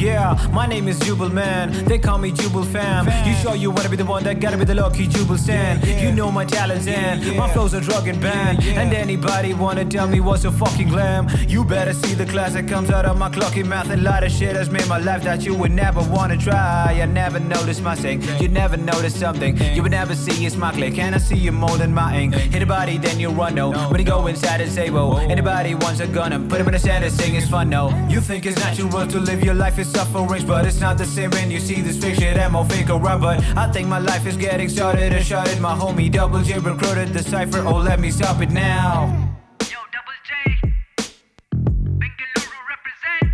Yeah, my name is Jubal Man. They call me Jubal Fam. You sure you wanna be the one that gotta be the lucky Jubal Stan? You know my talents and my flows are drug and banned. And anybody wanna tell me what's a fucking glam? You better see the class that comes out of my clucky mouth. A lot of shit has made my life that you would never wanna try. I never noticed my sing. You never notice something. You would never see it's my click. And I see you more than my ink. Hit a body, then you run no. When you go inside and say, whoa. Anybody wants a gun and put him in the center, sing it's fun, no. You think it's natural to live your life sufferings, but it's not the same when you see this fake shit and more fake around. But I think my life is getting started and started. My homie Double J recruited the cipher. Oh, let me stop it now. Yo, Double J. Bengaluru represent.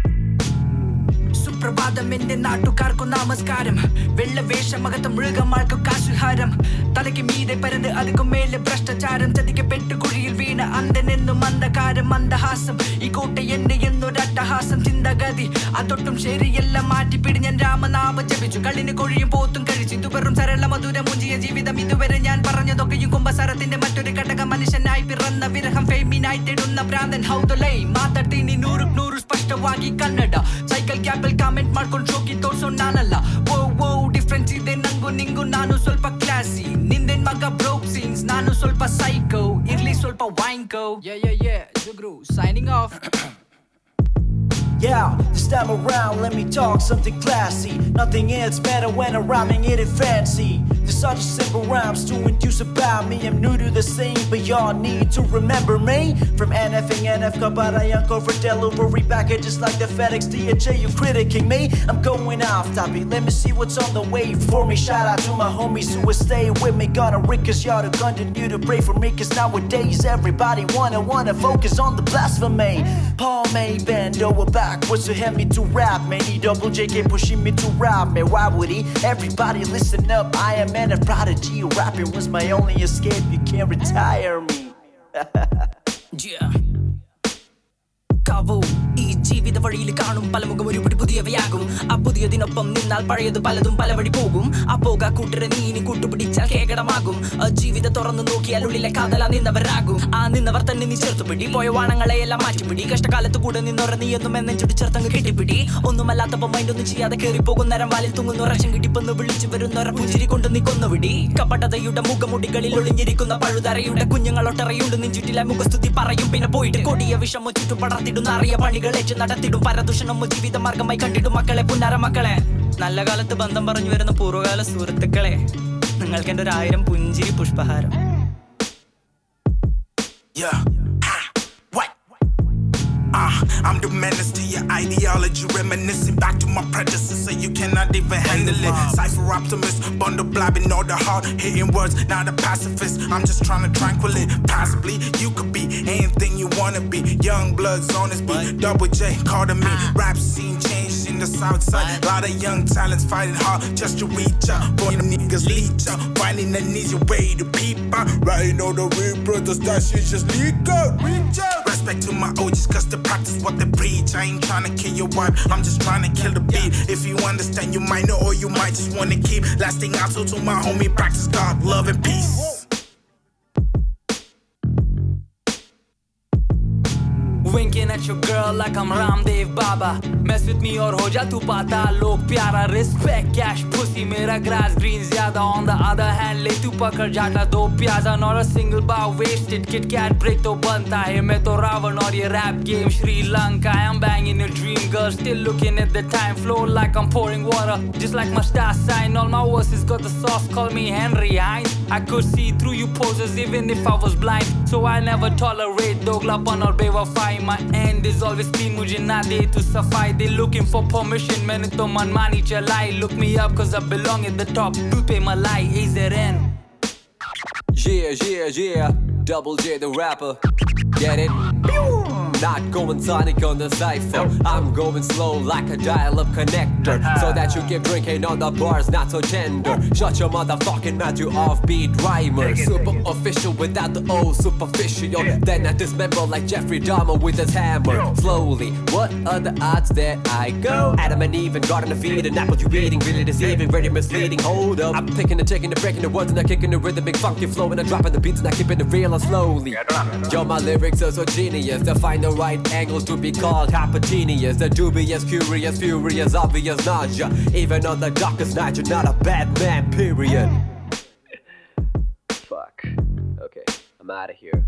സുപ്രഭാതം എന്റെ നാട്ടുകാർക്കു നമസ്കാരം വെള്ളവേഷമകത്ത് മൃഗമാർക്കു കാശുഹാരം തലയ്ക്ക് മീതെ പരന്ന് അതുക്കു മേലെ ഭ്രഷ്ടാചാരം ചതിക്കപ്പെട്ടു കുഴിയിൽ വീണ അന്തനെന്നും അന്ധകാരം മന്ദഹാസം ഈ കോട്ട എന്നെ എന്നൊരട്ടഹാസം ചിന്തഗതി അതൊട്ടും ശരിയല്ല മാറ്റിപ്പിടി ഞാൻ രാമനാമം ജപിച്ചു കളിന് കൊഴിയും പോത്തും കഴിച്ചു ഇത് വെറും സരള മധുര മുഞ്ചിയ ജീവിതം ഇതുവരെ ഞാൻ പറഞ്ഞതൊക്കെയും കുംഭസാരത്തിന്റെ മറ്റൊരു ഘടകം മനുഷ്യനായി പിറന്ന വിരഹം ഫെമിനായി തേടുന്ന ഭ്രാന്തൻ ഹൗതലൈ ಮಾತಾಡ್ತೀನಿ ನೂರು ನೂರು ಸ್ಪಷ್ಟವಾಗಿ ಕನ್ನಡ ಸೈಕಲ್ ಕ್ಯಾಬಲ್ ಕಾಮೆಂಟ್ ಮಾಡ್ಕೊಂಡು ಶೋಕಿ ತೋರ್ಸೋ ನಾನಲ್ಲ ಓ ಓ ಡಿಫ್ರೆನ್ಸ್ ಇದೆ ನಂಗು ನಿಂಗು ನಾನು ಸ್ವಲ್ಪ ಕ್ಲಾಸಿ ನಿಂದೇನ್ ಮಗ ಬ್ರೋಕ್ ಸೀನ್ಸ್ ನಾನು ಸ್ವಲ್ಪ ಸೈಕೋ ಇರ್ಲಿ ಸ್ವಲ್ಪ ವೈಂಕೋ Yeah, yeah, yeah. Zugru signing off. Yeah, this time around, let me talk something classy. Nothing else better when I'm rhyming it in fancy. There's such simple rhymes to induce about me. I'm new to the scene, but y'all need to remember me. From NF and NF, Kabarayanko for delivery packages like the FedEx DHL. You critiquing me? I'm going off topic. Let me see what's on the way for me. Shout out to my homies who will stay with me. Gonna rickers, y'all to continue to pray for me. Cause nowadays everybody wanna wanna focus on the blasphemy. Palme bend over backwards to help me to rap man. He double JK pushing me to rap man. Why would he? Everybody listen up. I am an of prodigy. Rapping was my only escape. You can't retire me. yeah. Cover. ജീവിത വഴിയിൽ കാണും. പലമുഖം ഒരുപടി പുതിയവയാകും. ആ പുതിയതിനൊപ്പം നിന്നാൽ പഴയത് പലതും പല വഴി പോകും. ആ പോക കൂട്ടരെ നീ ഇനി കൂട്ടുപിടിച്ചാൽ കേകടമാകും. ജീവിതം തുറന്നു നോക്കിയാൽ ഉള്ളിലെ കാതല നിന്നവരാകും. ആ നിന്നവർ തന്നെ നീ ചേർത്തുപിടി പോയ വാണങ്ങളെ എല്ലാം മാറ്റിപ്പിടി കഷ്ടകാലത്ത് കൂടെ നിന്നൊറ നീ എന്നും എന്നെ എന്നെഞ്ചുടി ചേർത്തങ്ങ് കെട്ടിപ്പിടി. ഒന്നുമല്ലാത്തപ്പോ മൈൻഡൊന്നും ചെയ്യാതെ കയറി പോകും നേരം വാലിൽ തൂങ്ങുന്ന. റശം കിട്ടിപ്പെന്ന് വിളിച്ചു വരുന്നൊര പുഞ്ചിരി കൊണ്ട് നീ കൊന്നുവിടി കപടതയുടെ മുഖമുടികളിൽ ഒളിഞ്ഞിരിക്കുന്ന പഴുതറയുടെ കുഞ്ഞുങ്ങളൊട്ടറയുണ്ട് നെഞ്ചുറ്റിലെ മുഖസ്തുതി പറയും. പിന്നെ പോയിട്ട് കൊടിയ വിഷമോ ചുറ്റും പടർത്തിടുന്ന അറിയ പണികളേറ്റ് നടത്തിടും. പരദൂഷണം ജീവിത മാർഗമായി കണ്ടിടും മക്കളെ പുന്നാര മക്കളെ. നല്ല കാലത്ത് ബന്ധം പറഞ്ഞു വരുന്ന പൂർവകാല സുഹൃത്തുക്കളെ നിങ്ങൾക്ക് എന്റെ ഒരു ആയിരം പുഞ്ചിരി പുഷ്പഹാരം. Yeah. I'm the menace to your ideology, reminiscing back to my predecessor. You cannot even handle it. Cipher optimist, bundle blabbing all the hard hitting words. Not a pacifist. I'm just trying to tranquil it. Possibly you could be anything you wanna be. Young bloods on this beat. Double J, call to me. Rap scene changed in the south side. Lot of young talents fighting hard just to reach out. Boy, them niggas leech out. Finding an easy way to peep out. Writing all the real brothers, that shit just leak out. Reach out. Respect to my OGs, cause they practice what they preach. I ain't trying to kill your wife, I'm just trying to kill the beat. If you understand, you might know, or you might just wanna keep lasting out. So to my homie, practice God, love, and peace. Winking at your girl like I'm Ramdev Baba Mess with me और हो जा तू पाता लोग प्यारा Respect cash pussy मेरा grass green ज्यादा On the other hand ले तू पकड़ जाता दो प्याजा Not a single bar wasted Kit Kat break तो बनता है मैं तो रावण और ये rap game Sri Lanka I'm banging a dream girl Still looking at the time flow like I'm pouring water Just like my star sign All my verses got the sauce Call me Henry Hines I could see through you poses even if I was blind So I never tolerate दोगलापन और बेवफाई My end is always clean मुझे ना दे तू सफाई They looking for permission मैंने तो मनमानी चलाई Look me up cause I belong at the top दूध पे मलाई AZN Yeah, yeah, yeah. Double J the rapper. Get it? Not going sonic on the cipher. I'm going slow like a dial-up connector, so that you keep drinking on the bars not so tender. Shut your motherfucking mouth, you offbeat rhymer. Super official without the old superficial. Then I dismember like Jeffrey Dahmer with his hammer. Slowly, what are the odds that I go? Adam and Eve and Garden of Eden, apple you eating, really deceiving, very misleading. Hold up, I'm picking and taking and breaking the words and I'm kicking the rhythmic, funky flow and I'm dropping the beats and I'm keeping it real and slowly. Yo, my lyrics are so genius. They find the right angles to be called hypergenius. They're dubious, curious, furious, obvious nausea. Even on the darkest night, you're not a bad man, period. Fuck. Okay, I'm out of here.